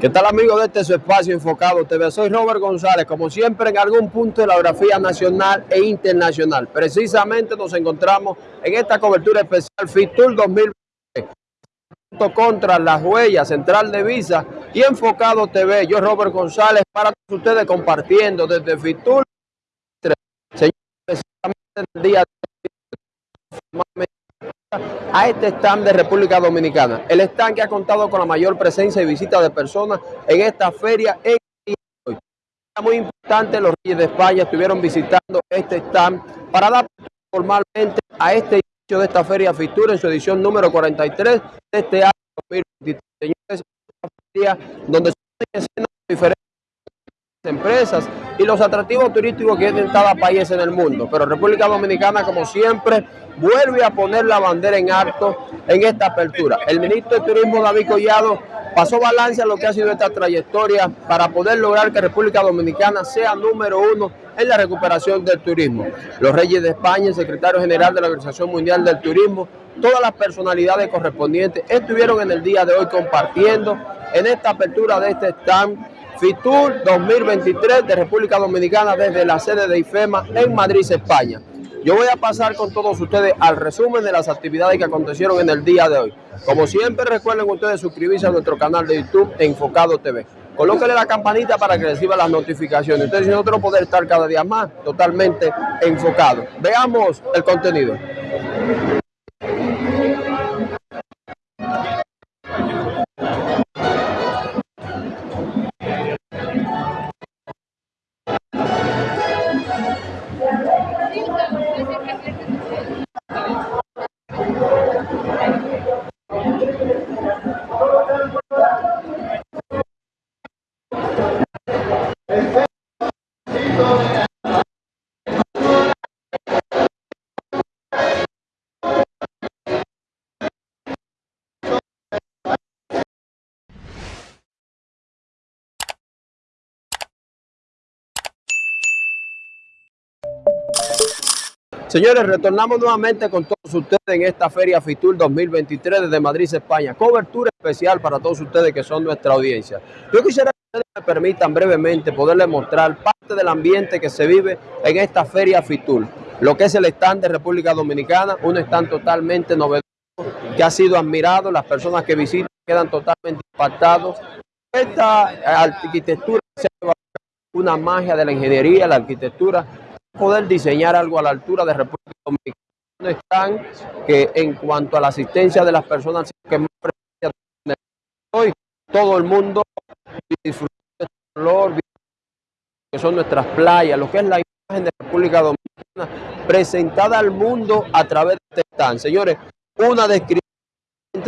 ¿Qué tal amigos de este su espacio enfocado TV? Soy Robert González, como siempre en algún punto de la geografía nacional e internacional. Precisamente nos encontramos en esta cobertura especial FITUR 2020 contra la huella central de Visa y enfocado TV. Yo Robert González para todos ustedes compartiendo desde FITUR Señores, precisamente el día de a este stand de República Dominicana. El stand que ha contado con la mayor presencia y visita de personas en esta feria en hoy. Muy importante, los Reyes de España estuvieron visitando este stand para dar formalmente a este inicio de esta feria Fitur en su edición número 43 de este año 2023. Señores, una feria donde se empresas y los atractivos turísticos que tienen cada país en el mundo. Pero República Dominicana, como siempre, vuelve a poner la bandera en alto en esta apertura. El ministro de Turismo, David Collado, pasó balance a lo que ha sido esta trayectoria para poder lograr que República Dominicana sea número uno en la recuperación del turismo. Los Reyes de España, el secretario general de la Organización Mundial del Turismo, todas las personalidades correspondientes estuvieron en el día de hoy compartiendo en esta apertura de este stand FITUR 2023 de República Dominicana desde la sede de IFEMA en Madrid, España. Yo voy a pasar con todos ustedes al resumen de las actividades que acontecieron en el día de hoy. Como siempre, recuerden ustedes suscribirse a nuestro canal de YouTube Enfocado TV. Colóquenle la campanita para que reciba las notificaciones. Ustedes nosotros poder estar cada día más totalmente enfocados. Veamos el contenido. Señores, retornamos nuevamente con todos ustedes en esta Feria FITUR 2023 desde Madrid, España. Cobertura especial para todos ustedes que son nuestra audiencia. Yo quisiera que ustedes me permitan brevemente poderles mostrar parte del ambiente que se vive en esta Feria FITUR. Lo que es el stand de República Dominicana, un stand totalmente novedoso que ha sido admirado. Las personas que visitan quedan totalmente impactados. Esta arquitectura es una magia de la ingeniería, la arquitectura poder diseñar algo a la altura de República Dominicana. Están que en cuanto a la asistencia de las personas que más hoy todo el mundo disfruta de este color, que son nuestras playas, lo que es la imagen de República Dominicana presentada al mundo a través de este stand. Señores, una descripción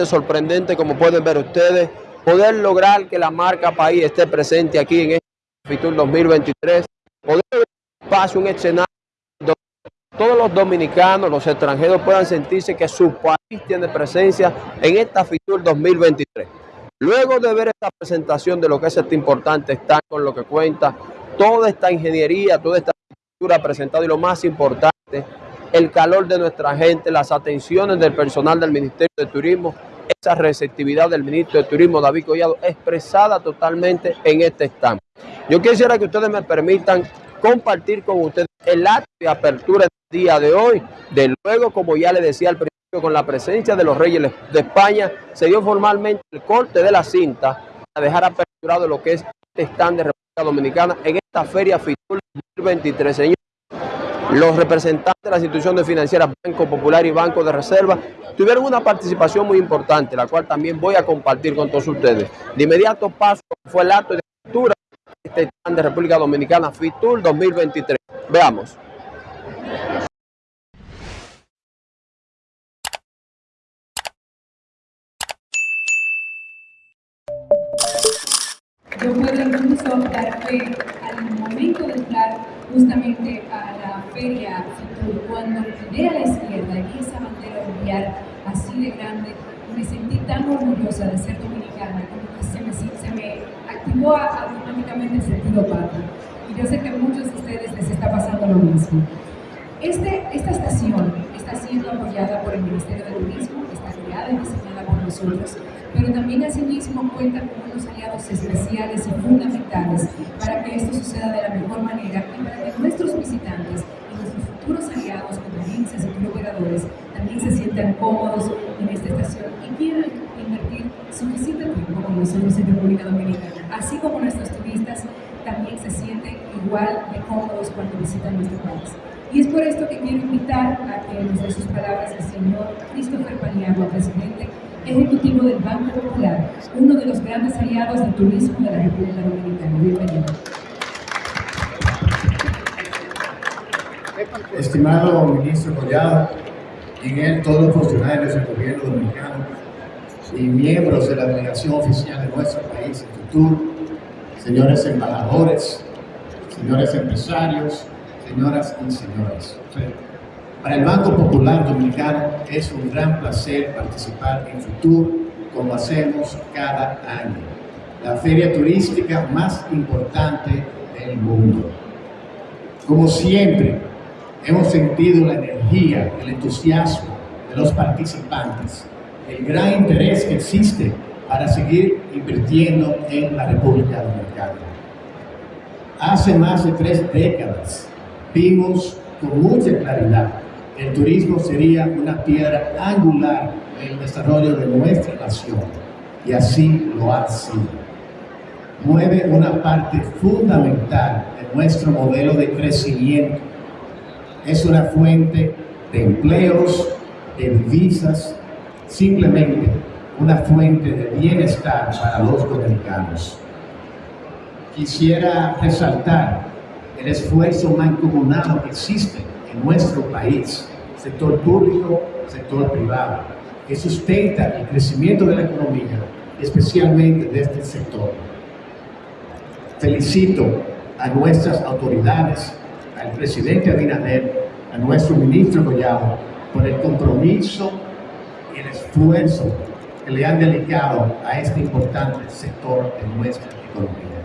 sorprendente como pueden ver ustedes, poder lograr que la marca país esté presente aquí en este Fitur 2023, poder un escenario donde todos los dominicanos, los extranjeros puedan sentirse que su país tiene presencia en esta FITUR 2023. Luego de ver esta presentación de lo que es este importante está con lo que cuenta toda esta ingeniería, toda esta arquitectura presentada y lo más importante, el calor de nuestra gente, las atenciones del personal del Ministerio de Turismo, esa receptividad del Ministro de Turismo, David Collado, expresada totalmente en este stand. Yo quisiera que ustedes me permitan compartir con ustedes el acto de apertura del día de hoy. De luego, como ya le decía al principio, con la presencia de los reyes de España, se dio formalmente el corte de la cinta para dejar aperturado lo que es este stand de República Dominicana en esta Feria FITUR 2023. Señor, los representantes de las instituciones financieras, Banco Popular y Banco de Reserva, tuvieron una participación muy importante, la cual también voy a compartir con todos ustedes. De inmediato paso fue el acto de apertura este stand de República Dominicana FITUR 2023. Veamos. Yo puedo incluso dar fe al momento de entrar justamente a la feria FITUR, cuando miré a la izquierda y esa bandera brillar así de grande, me sentí tan orgullosa de ser dominicana, como que se me, se me activó automáticamente el sentido patrio. Y yo sé que a muchos de ustedes les está pasando lo mismo. Este, esta estación está siendo apoyada por el Ministerio de Turismo, está creada y diseñada por nosotros, pero también asimismo cuenta con unos aliados especiales y fundamentales para que esto suceda de la mejor manera y para que nuestros visitantes y nuestros futuros aliados como agencias y operadores también se sientan cómodos en esta estación y quieran invertir suficiente tiempo con nosotros en República Dominicana, así como nuestros turistas también se sienten igual de cómodos cuando visitan nuestro país. Y es por esto que quiero invitar a que nos dé sus palabras el señor Christopher Paniagua, presidente ejecutivo del Banco Popular, uno de los grandes aliados del turismo de la República Dominicana. Bienvenido. Estimado ministro Collado, en él todos los funcionarios del gobierno dominicano y miembros de la delegación oficial de nuestro país, futuro, señores embajadores, señores empresarios, señoras y señores. Para el Banco Popular Dominicano es un gran placer participar en Futur como hacemos cada año, la feria turística más importante del mundo. Como siempre, hemos sentido la energía, el entusiasmo de los participantes, el gran interés que existe para seguir invirtiendo en la República Dominicana. Hace más de tres décadas vimos con mucha claridad el turismo sería una piedra angular en el desarrollo de nuestra nación y así lo ha sido. Mueve una parte fundamental de nuestro modelo de crecimiento. Es una fuente de empleos, de divisas, simplemente una fuente de bienestar para los dominicanos. Quisiera resaltar el esfuerzo mancomunado que existe en nuestro país sector público, sector privado, que sustenta el crecimiento de la economía, especialmente de este sector. Felicito a nuestras autoridades, al presidente Abinader, a nuestro ministro Collado, por el compromiso y el esfuerzo que le han dedicado a este importante sector de nuestra economía.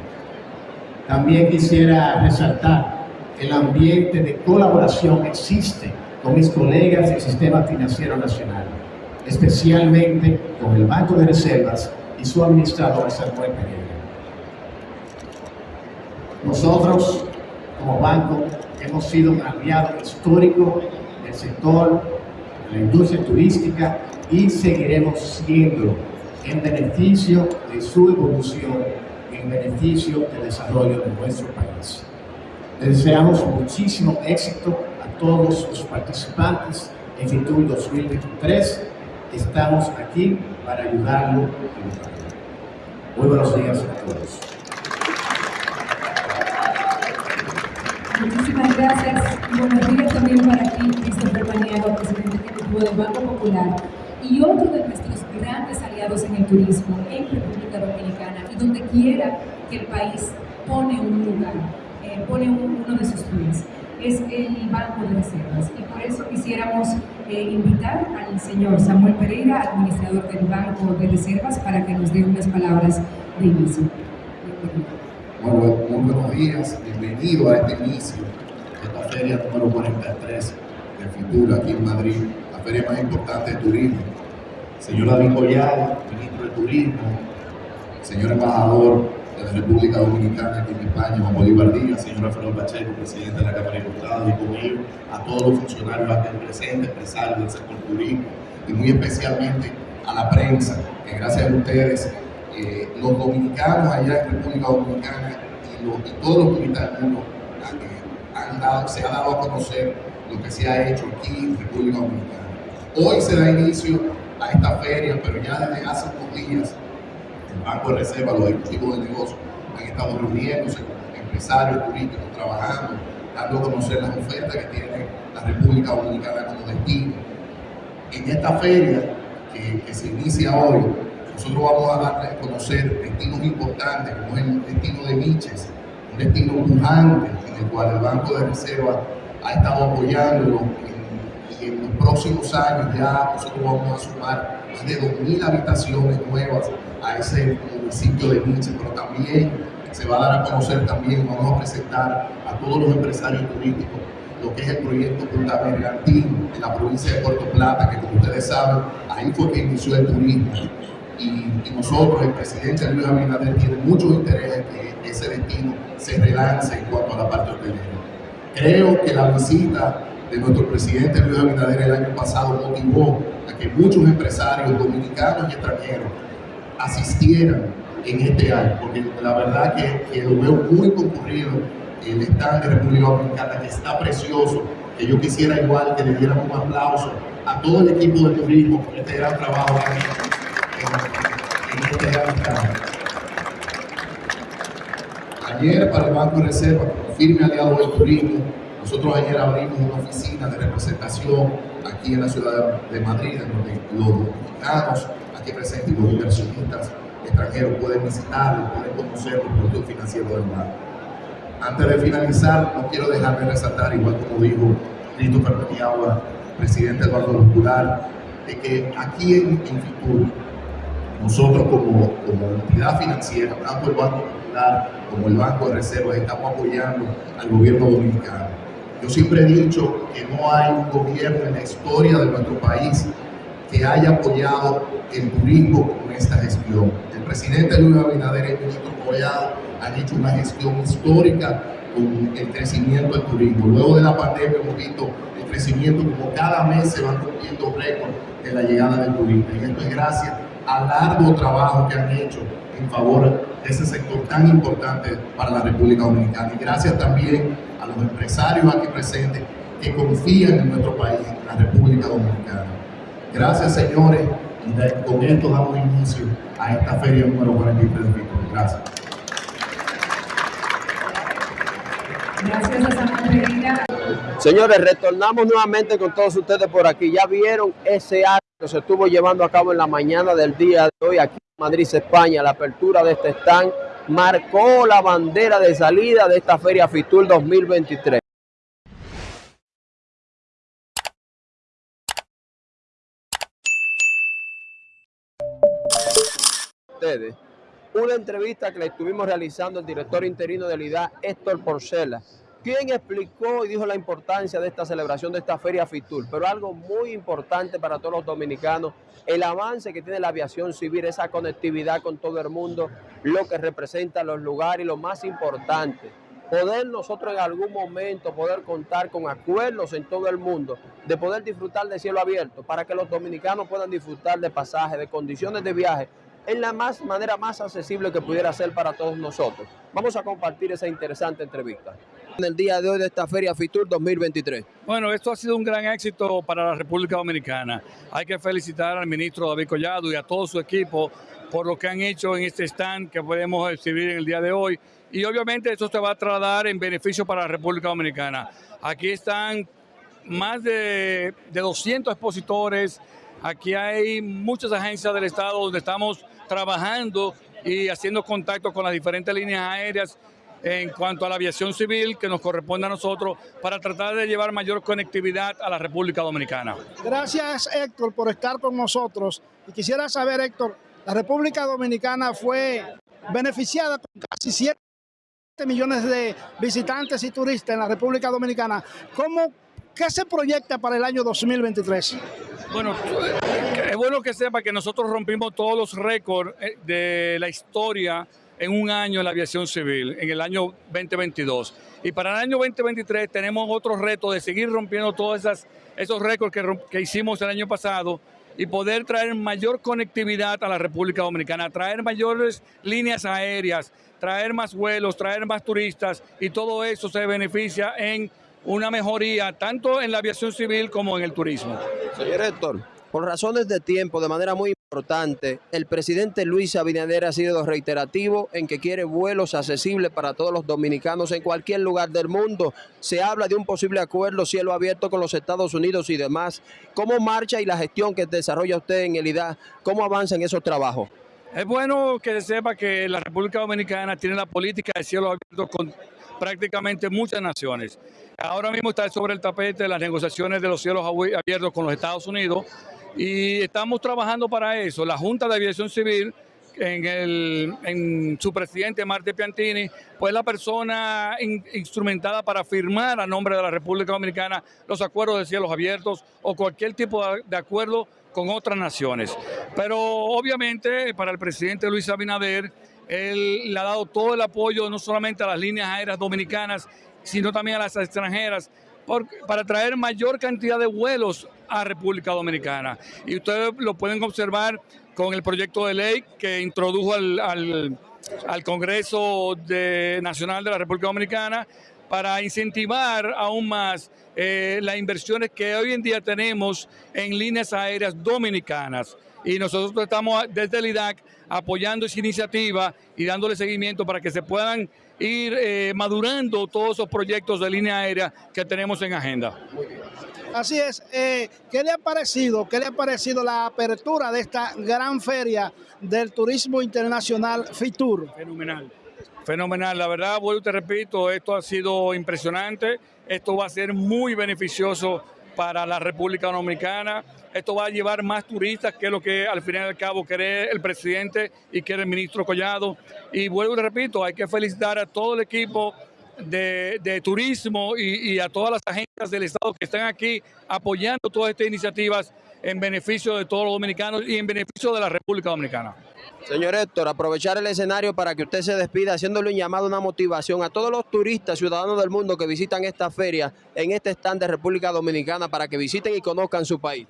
También quisiera resaltar el ambiente de colaboración que existe con mis colegas del Sistema Financiero Nacional, especialmente con el Banco de Reservas y su administrador Samuel Pereira. Nosotros, como banco, hemos sido un aliado histórico del sector, la industria turística y seguiremos siendo en beneficio de su evolución, en beneficio del desarrollo de nuestro país. Les deseamos muchísimo éxito todos los participantes en FITUR 2023. Estamos aquí para ayudarlo. Muy buenos días a todos. Muchísimas gracias y buenos días también para ti, Christopher Paniagua, presidente ejecutivo del Banco Popular y otro de nuestros grandes aliados en el turismo en República Dominicana y donde quiera que el país pone un lugar, eh, pone uno de sus pies es el Banco de Reservas. Y por eso quisiéramos eh, invitar al señor Samuel Pereira, administrador del Banco de Reservas, para que nos dé unas palabras de inicio. Muy buenos días, bienvenido a este inicio de esta feria número 43 de Fitura aquí en Madrid, la feria más importante de turismo. Señor David Collado, ministro de Turismo, señor embajador de la República Dominicana aquí en España, Juan Bolívar Díaz, señor Alfredo Pacheco, presidente de la Cámara de Diputados, y conmigo, a todos los funcionarios aquí presentes, empresarios del sector turismo, y muy especialmente a la prensa, que gracias a ustedes, eh, los dominicanos allá en República Dominicana y, todos los turistas del mundo han, dado, se ha dado a conocer lo que se ha hecho aquí en República Dominicana. Hoy se da inicio a esta feria, pero ya desde hace unos días el Banco de Reserva, los ejecutivos de negocios han estado reuniéndose empresarios turísticos, trabajando, dando a conocer las ofertas que tiene la República Dominicana como destino. En esta feria que, se inicia hoy, nosotros vamos a darle a conocer destinos importantes, como es el destino de Miches, un destino pujante en el cual el Banco de Reserva ha estado apoyándolo y en los próximos años ya nosotros vamos a sumar más de 2.000 habitaciones nuevas a ese municipio de Miche, pero también se va a dar a conocer también, vamos a presentar a todos los empresarios turísticos lo que es el proyecto Punta Bergantín en la provincia de Puerto Plata, que como ustedes saben, ahí fue que inició el turismo. Y, nosotros, el presidente Luis Abinader, tiene mucho interés en que ese destino se relance en cuanto a la parte hotelera. Creo que la visita de nuestro presidente Luis Abinader el año pasado motivó a que muchos empresarios dominicanos y extranjeros asistieran en este año, porque la verdad que, que lo veo muy concurrido el stand de República Dominicana, que está precioso, que yo quisiera igual que le dieran un aplauso a todo el equipo de turismo por este gran trabajo gran Ayer para el Banco de Reserva, como firme aliado del turismo, nosotros ayer abrimos una oficina de representación aquí en la ciudad de Madrid, en donde los dominicanos aquí presentes y los inversionistas extranjeros pueden visitarlo, pueden conocer los productos financieros del banco. Antes de finalizar, no quiero dejar de resaltar, igual como dijo Christopher Petiagua, presidente Banco Popular, de que aquí en, en Fitur, nosotros como, entidad financiera, tanto el Banco Popular como el Banco de Reservas, estamos apoyando al gobierno dominicano. Yo siempre he dicho que no hay un gobierno en la historia de nuestro país que haya apoyado el turismo con esta gestión. El presidente Luis Abinader y el ministro Collado han hecho una gestión histórica con el crecimiento del turismo. Luego de la pandemia hemos visto el crecimiento como cada mes se van rompiendo récords de la llegada del turismo. Y esto es gracias al largo trabajo que han hecho en favor de ese sector tan importante para la República Dominicana. Y gracias también a los empresarios aquí presentes que confían en nuestro país, en la República Dominicana. Gracias, señores. Y con esto damos inicio a esta feria número 43 de Víctor. Gracias. Señores, retornamos nuevamente con todos ustedes por aquí. Ya vieron ese acto que se estuvo llevando a cabo en la mañana del día de hoy aquí en Madrid, España. La apertura de este stand marcó la bandera de salida de esta Feria Fitur 2023. Ustedes una entrevista que le estuvimos realizando al director interino de la IDA, Héctor Porcela, quien explicó y dijo la importancia de esta celebración de esta Feria Fitur, pero algo muy importante para todos los dominicanos, el avance que tiene la aviación civil, esa conectividad con todo el mundo, lo que representa los lugares y lo más importante, poder nosotros en algún momento poder contar con acuerdos en todo el mundo, de poder disfrutar de cielo abierto, para que los dominicanos puedan disfrutar de pasajes, de condiciones de viaje, en la más, manera más accesible que pudiera ser para todos nosotros. Vamos a compartir esa interesante entrevista. En el día de hoy de esta Feria Fitur 2023. Bueno, esto ha sido un gran éxito para la República Dominicana. Hay que felicitar al ministro David Collado y a todo su equipo por lo que han hecho en este stand que podemos exhibir en el día de hoy. Y obviamente esto se va a trasladar en beneficio para la República Dominicana. Aquí están más de, de 200 expositores, aquí hay muchas agencias del Estado donde estamos trabajando y haciendo contacto con las diferentes líneas aéreas en cuanto a la aviación civil que nos corresponde a nosotros para tratar de llevar mayor conectividad a la República Dominicana. Gracias Héctor por estar con nosotros y quisiera saber Héctor, la República Dominicana fue beneficiada con casi 7 millones de visitantes y turistas en la República Dominicana. ¿Cómo, ¿Qué se proyecta para el año 2023? Bueno, es bueno que sepa que nosotros rompimos todos los récords eh, de la historia en un año en la aviación civil, en el año 2022. Y para el año 2023 tenemos otro reto de seguir rompiendo todos esas, esos récords que, que hicimos el año pasado y poder traer mayor conectividad a la República Dominicana, traer mayores líneas aéreas, traer más vuelos, traer más turistas y todo eso se beneficia en una mejoría tanto en la aviación civil como en el turismo. Señor Héctor, por razones de tiempo, de manera muy el presidente Luis Abinader ha sido reiterativo en que quiere vuelos accesibles para todos los dominicanos en cualquier lugar del mundo. Se habla de un posible acuerdo cielo abierto con los Estados Unidos y demás. ¿Cómo marcha y la gestión que desarrolla usted en el IDA? ¿Cómo avanza en esos trabajos? Es bueno que se sepa que la República Dominicana tiene la política de cielo abierto con prácticamente muchas naciones. Ahora mismo está sobre el tapete las negociaciones de los cielos abiertos con los Estados Unidos y estamos trabajando para eso. La Junta de Aviación Civil en, el, en su presidente Marte Piantini, pues la persona instrumentada para firmar a nombre de la República Dominicana los acuerdos de cielos abiertos o cualquier tipo de acuerdo con otras naciones. Pero obviamente para el presidente Luis Abinader, él le ha dado todo el apoyo no solamente a las líneas aéreas dominicanas, sino también a las extranjeras, para traer mayor cantidad de vuelos a República Dominicana. Y ustedes lo pueden observar con el proyecto de ley que introdujo al, Congreso Nacional de la República Dominicana para incentivar aún más eh, las inversiones que hoy en día tenemos en líneas aéreas dominicanas. Y nosotros estamos desde el IDAC apoyando esa iniciativa y dándole seguimiento para que se puedan ir eh, madurando todos esos proyectos de línea aérea que tenemos en agenda. Así es. Eh, ¿Qué le ha parecido? ¿Qué le ha parecido la apertura de esta gran feria del turismo internacional FITUR? Fenomenal. Fenomenal, la verdad, vuelvo y te repito, esto ha sido impresionante, esto va a ser muy beneficioso para la República Dominicana, esto va a llevar más turistas, que lo que al final y al cabo quiere el presidente y quiere el ministro Collado. Y vuelvo y repito, hay que felicitar a todo el equipo de, turismo y, a todas las agencias del Estado que están aquí apoyando todas estas iniciativas en beneficio de todos los dominicanos y en beneficio de la República Dominicana. Señor Héctor, aprovechar el escenario para que usted se despida haciéndole un llamado, una motivación a todos los turistas, ciudadanos del mundo que visitan esta feria en este stand de República Dominicana para que visiten y conozcan su país.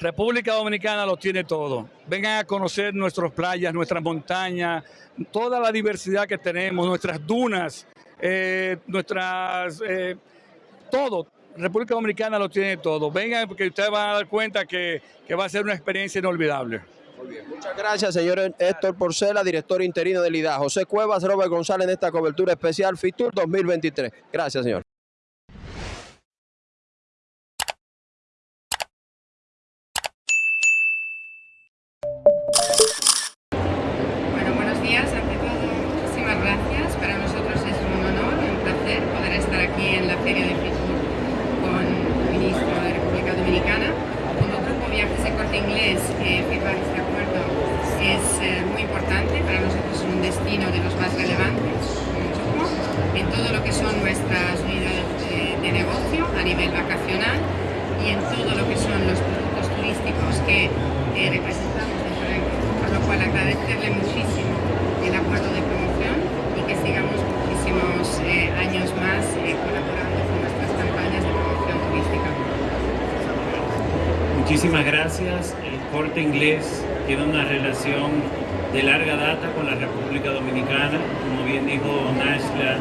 República Dominicana lo tiene todo. Vengan a conocer nuestras playas, nuestras montañas, toda la diversidad que tenemos, nuestras dunas, eh, nuestras, eh, todo. República Dominicana lo tiene todo. Vengan porque ustedes van a dar cuenta que, va a ser una experiencia inolvidable. Muchas gracias, señor Héctor Porcela, director interino del IDA. José Cuevas, Robert González en esta cobertura especial FITUR 2023. Gracias, señor. estar aquí en la Feria de Fritur con el ministro de República Dominicana. Como grupo Viajes de Corte Inglés, eh, firmar este acuerdo es eh, muy importante, para nosotros es un destino de los más relevantes en todo lo que son nuestras unidades de, eh, de negocio a nivel vacacional y en todo lo que son los productos turísticos que eh, representamos dentro del grupo, lo cual agradecerle muchísimo el acuerdo de Muchísimas gracias. El corte inglés tiene una relación de larga data con la República Dominicana. Como bien dijo Nashla,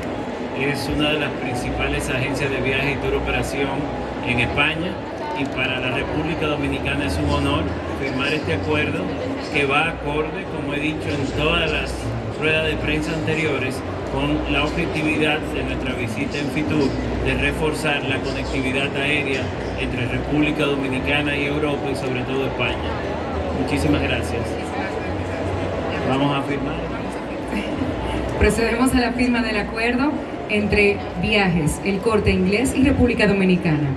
es una de las principales agencias de viaje y tour operación en España y para la República Dominicana es un honor firmar este acuerdo que va acorde, como he dicho en todas las ruedas de prensa anteriores, con la objetividad de nuestra visita en Fitur de reforzar la conectividad aérea entre República Dominicana y Europa y sobre todo España. Muchísimas gracias. Vamos a firmar. Procedemos a la firma del acuerdo entre Viajes, El Corte Inglés y República Dominicana.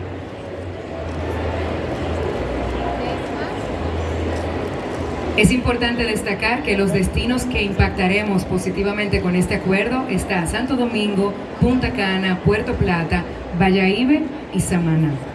Es importante destacar que los destinos que impactaremos positivamente con este acuerdo está Santo Domingo, Punta Cana, Puerto Plata, Valladolid y Samaná.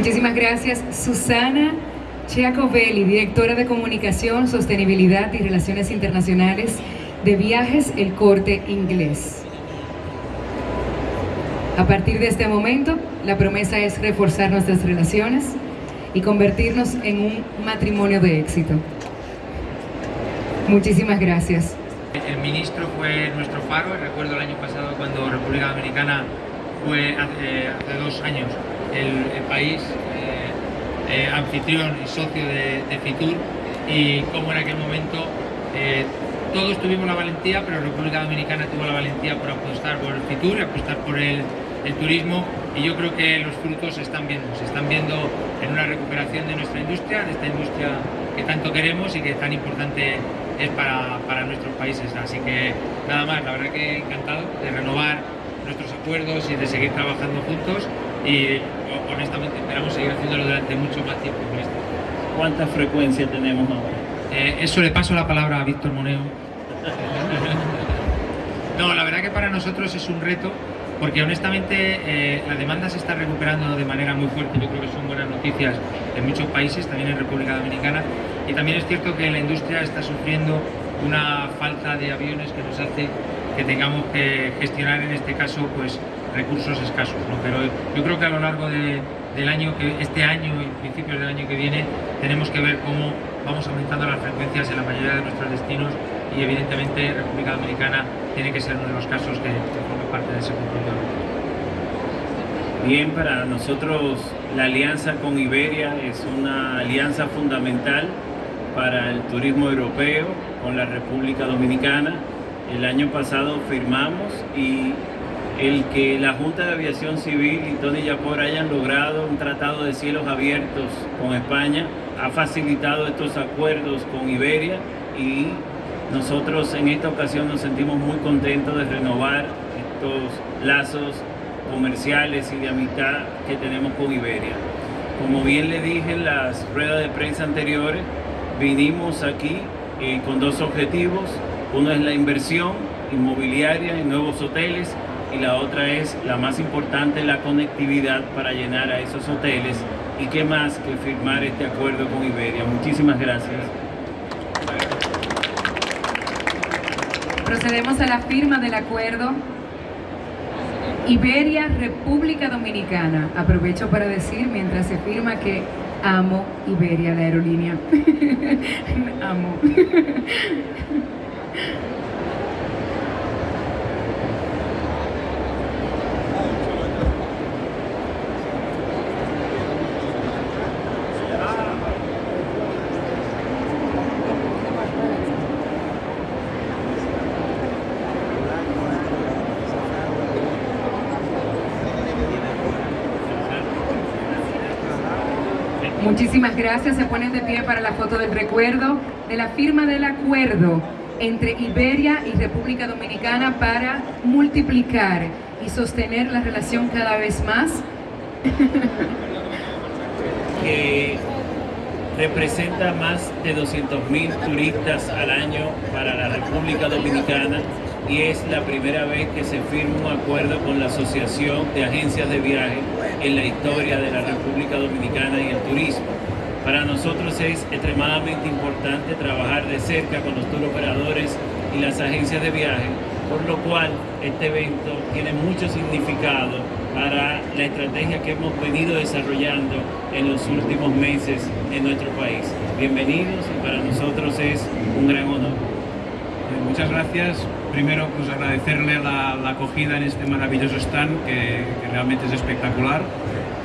Muchísimas gracias, Susana Chiacovelli, directora de Comunicación, Sostenibilidad y Relaciones Internacionales de Viajes El Corte Inglés. A partir de este momento, la promesa es reforzar nuestras relaciones y convertirnos en un matrimonio de éxito. Muchísimas gracias. El ministro fue nuestro faro, recuerdo el año pasado cuando República Dominicana fue hace, hace dos años el, país eh, eh, anfitrión y socio de, Fitur y cómo en aquel momento Eh, todos tuvimos la valentía, pero República Dominicana tuvo la valentía por apostar por el Fitur, apostar por el, el turismo y yo creo que los frutos se están viendo, se están viendo en una recuperación de nuestra industria, de esta industria que tanto queremos y que tan importante es para, para nuestros países. Así que nada más, la verdad que encantado de renovar nuestros acuerdos y de seguir trabajando juntos y honestamente esperamos seguir haciéndolo durante mucho más tiempo. ¿Cuánta frecuencia tenemos ahora? Eh, eso le paso la palabra a Víctor Moneo. no, la verdad que para nosotros es un reto porque honestamente eh, la demanda se está recuperando de manera muy fuerte, yo creo que son buenas noticias en muchos países, también en República Dominicana, y también es cierto que la industria está sufriendo una falta de aviones que nos hace que tengamos que gestionar en este caso pues recursos escasos, pero yo creo que a lo largo del año, que este año y principios del año que viene, tenemos que ver cómo vamos aumentando las frecuencias en la mayoría de nuestros destinos y evidentemente República Dominicana tiene que ser uno de los casos que, forma parte de ese conjunto. Bien, para nosotros la alianza con Iberia es una alianza fundamental para el turismo europeo con la República Dominicana. El año pasado firmamos y el que la Junta de Aviación Civil y Tony Yapor hayan logrado un tratado de cielos abiertos con España ha facilitado estos acuerdos con Iberia y nosotros en esta ocasión nos sentimos muy contentos de renovar estos lazos comerciales y de amistad que tenemos con Iberia. Como bien le dije en las ruedas de prensa anteriores, vinimos aquí eh, con dos objetivos. Uno es la inversión inmobiliaria en nuevos hoteles y la otra es, la más importante, la conectividad para llenar a esos hoteles y qué más que firmar este acuerdo con Iberia. Muchísimas gracias. Procedemos a la firma del acuerdo Iberia, República Dominicana. Aprovecho para decir mientras se firma que amo Iberia, la aerolínea. amo. Muchísimas gracias. Se ponen de pie para la foto del recuerdo de la firma del acuerdo entre Iberia y República Dominicana para multiplicar y sostener la relación cada vez más. que representa más de 200.000 turistas al año para la República Dominicana y es la primera vez que se firma un acuerdo con la Asociación de Agencias de Viaje en la historia de la República Dominicana y el turismo. Para nosotros es extremadamente importante trabajar de cerca con los tour operadores y las agencias de viaje, por lo cual este evento tiene mucho significado para la estrategia que hemos venido desarrollando en los últimos meses en nuestro país. Bienvenidos y para nosotros es un gran honor. Muchas gracias primero pues agradecerle la, acogida en este maravilloso stand que, realmente es espectacular.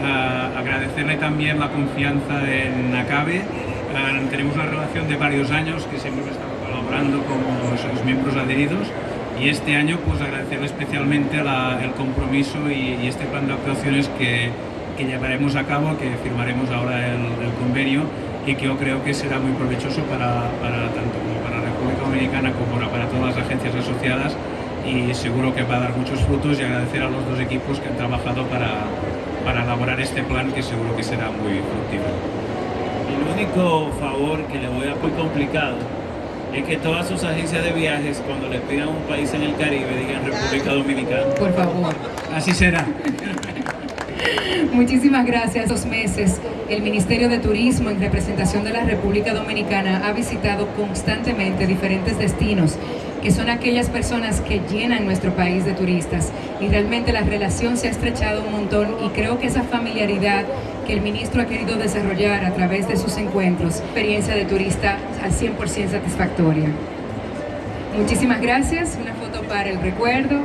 Uh, agradecerle también la confianza en Acabe. Uh, tenemos una relación de varios años que siempre hemos estado colaborando como los miembros adheridos y este año pues agradecerle especialmente la, el compromiso y, y, este plan de actuaciones que, que, llevaremos a cabo, que firmaremos ahora el, el, convenio y que yo creo que será muy provechoso para, para tanto como para la República Dominicana como para todas las agencias asociadas y seguro que va a dar muchos frutos y agradecer a los dos equipos que han trabajado para, para elaborar este plan que seguro que será muy fructífero. El único favor que le voy a muy complicado es que todas sus agencias de viajes cuando les pidan un país en el Caribe digan República Dominicana. Por favor. Así será. Muchísimas gracias. Dos meses, el Ministerio de Turismo, en representación de la República Dominicana, ha visitado constantemente diferentes destinos que son aquellas personas que llenan nuestro país de turistas y realmente la relación se ha estrechado un montón y creo que esa familiaridad que el ministro ha querido desarrollar a través de sus encuentros, experiencia de turista al 100% satisfactoria. Muchísimas gracias, una foto para el recuerdo.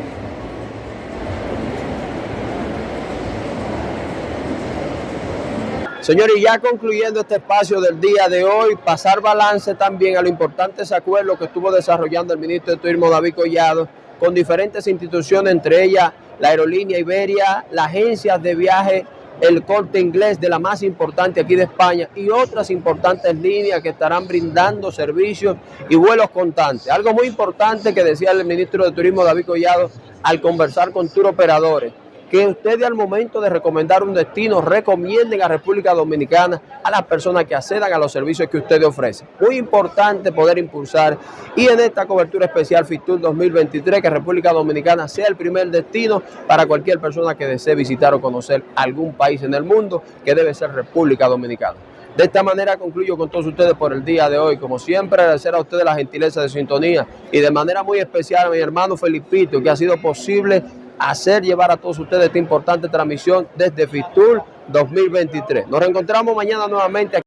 Señores, ya concluyendo este espacio del día de hoy, pasar balance también a los importantes acuerdos que estuvo desarrollando el ministro de Turismo David Collado con diferentes instituciones, entre ellas la aerolínea Iberia, las agencias de viaje, el corte inglés de la más importante aquí de España y otras importantes líneas que estarán brindando servicios y vuelos constantes. Algo muy importante que decía el ministro de Turismo David Collado al conversar con tour operadores que ustedes al momento de recomendar un destino recomienden a República Dominicana a las personas que accedan a los servicios que ustedes ofrecen. Muy importante poder impulsar y en esta cobertura especial FITUR 2023 que República Dominicana sea el primer destino para cualquier persona que desee visitar o conocer algún país en el mundo que debe ser República Dominicana. De esta manera concluyo con todos ustedes por el día de hoy. Como siempre, agradecer a ustedes la gentileza de sintonía y de manera muy especial a mi hermano Felipito, que ha sido posible hacer llevar a todos ustedes esta importante transmisión desde FITUR 2023. Nos reencontramos mañana nuevamente.